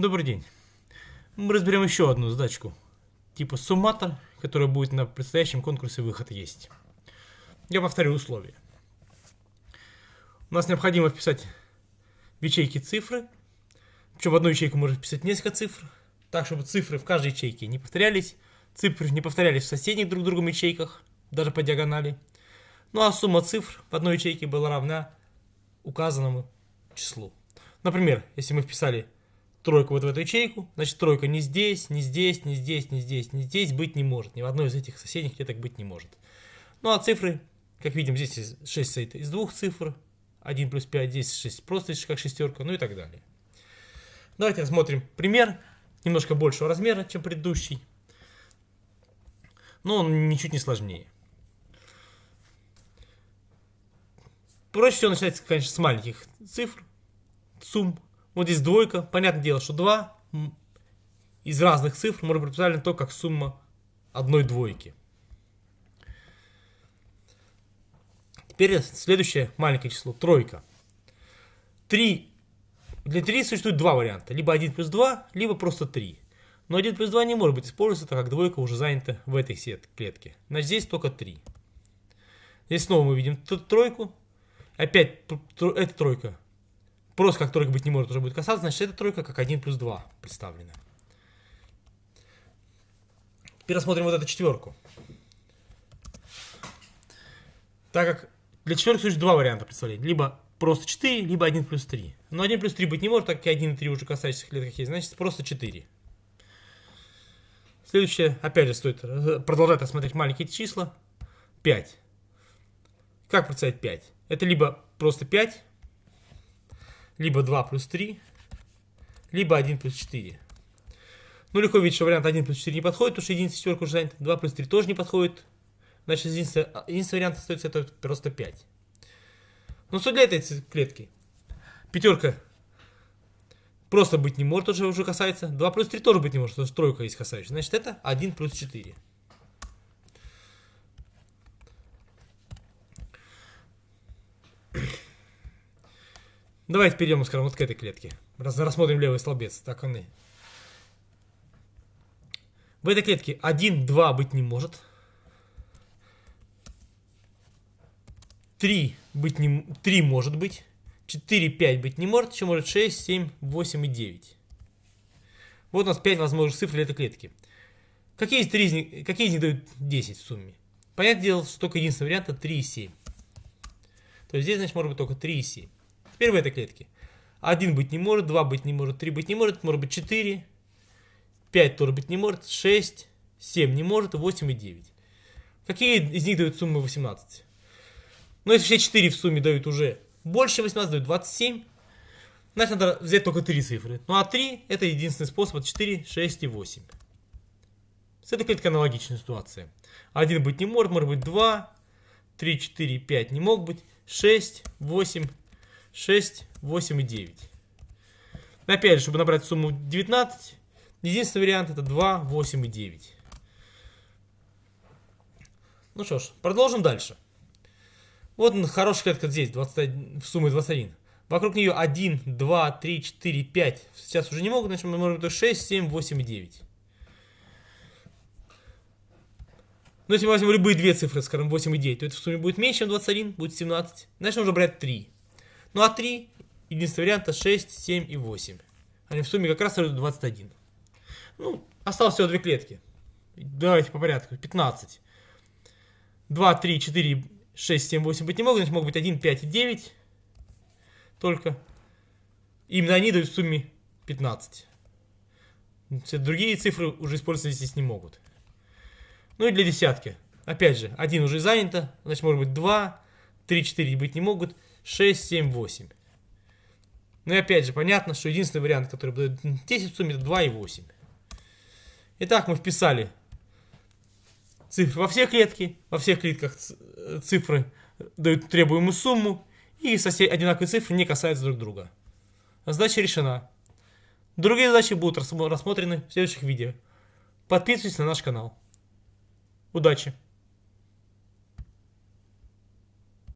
Добрый день. Мы разберем еще одну задачку. Типа сумматор, которая будет на предстоящем конкурсе выход есть. Я повторю условия. У нас необходимо вписать в ячейки цифры. Причем в одну ячейку можно вписать несколько цифр. Так, чтобы цифры в каждой ячейке не повторялись. Цифры не повторялись в соседних друг другом ячейках, даже по диагонали. Ну а сумма цифр в одной ячейке была равна указанному числу. Например, если мы вписали тройку вот в эту ячейку, значит тройка не здесь, не здесь, не здесь, не здесь, не здесь быть не может. Ни в одной из этих соседних клеток быть не может. Ну а цифры, как видим, здесь 6 состоит из двух цифр. 1 плюс 5, здесь 6 просто как шестерка, ну и так далее. Давайте рассмотрим пример, немножко большего размера, чем предыдущий. Но он ничуть не сложнее. Проще всего начинать, конечно, с маленьких цифр, сумм. Вот здесь двойка. Понятное дело, что 2 из разных цифр может быть представлено только как сумма одной двойки. Теперь следующее маленькое число, тройка. 3. Для 3 существует два варианта. Либо 1 плюс 2, либо просто 3. Но 1 плюс 2 не может быть использоваться, так как двойка уже занята в этой клетке. Значит, здесь только 3. Здесь снова мы видим тройку. Опять эта тройка Просто как тройка быть не может уже будет касаться, значит эта тройка как 1 плюс 2 представлена. Теперь рассмотрим вот эту четверку. Так как для четверки существует два варианта представления. Либо просто 4, либо 1 плюс 3. Но 1 плюс 3 быть не может, так как 1 и 3 уже касающихся клеток есть. Значит просто 4. Следующее, опять же, стоит продолжать рассмотреть маленькие числа. 5. Как представить 5? Это либо просто 5, либо 2 плюс 3, либо 1 плюс 4. Ну, легко видеть, что вариант 1 плюс 4 не подходит, потому что единица четверка уже занята. 2 плюс 3 тоже не подходит. Значит, единственный, единственный вариант остается это просто 5. Ну, что для этой клетки? Пятерка просто быть не может, уже, уже касается. 2 плюс 3 тоже быть не может, потому что тройка есть касающая. Значит, это 1 плюс 4. Давайте перейдем, скажем, вот к этой клетке. Рассмотрим левый столбец. Так он и. В этой клетке 1, 2 быть не может. 3 быть не, 3 может быть. 4, 5 быть не может. Еще может 6, 7, 8 и 9. Вот у нас 5 возможных цифр для этой клетки. Какие из, 3 из них, какие из них дают 10 в сумме? Понятное дело, что только единственный вариант это 3 и 7. То есть здесь, значит, может быть только 3 и 7. В этой клетке. 1 быть не может, 2 быть не может, 3 быть не может, может быть 4, 5 тоже быть не может, 6, 7 не может, 8 и 9. Какие из них дают суммы 18? Ну, если все 4 в сумме дают уже больше 18, дают 27, значит, надо взять только 3 цифры. Ну, а 3 это единственный способ, 4, 6 и 8. С этой клеткой аналогичная ситуация. 1 быть не может, может быть 2, 3, 4, 5 не мог быть, 6, 8, 6, 8 и 9. Опять же, чтобы набрать сумму 19, единственный вариант это 2, 8 и 9. Ну что ж, продолжим дальше. Вот хорошая клетка здесь, 21, в сумме 21. Вокруг нее 1, 2, 3, 4, 5. Сейчас уже не могут, значит мы можем 6, 7, 8 и 9. Но если мы возьмем любые две цифры, скажем 8 и 9, то это в сумме будет меньше, чем 21, будет 17. Значит нужно брать 3. Ну а 3, единственный вариант, 6, 7 и 8. Они в сумме как раз дают 21. Ну, осталось всего две клетки. Давайте по порядку. 15. 2, 3, 4, 6, 7, 8 быть не могут. Значит, могут быть 1, 5 и 9. Только. Именно они дают в сумме 15. Все другие цифры уже использоваться здесь не могут. Ну и для десятки. Опять же, один уже занято. Значит, может быть 2, 3, 4 быть не могут. 6, 7, 8. Ну и опять же, понятно, что единственный вариант, который дает 10 в сумме, это 2 и 8. Итак, мы вписали цифры во все клетки, во всех клетках цифры дают требуемую сумму, и сосед... одинаковые цифры не касаются друг друга. Задача решена. Другие задачи будут рассмотрены в следующих видео. Подписывайтесь на наш канал. Удачи!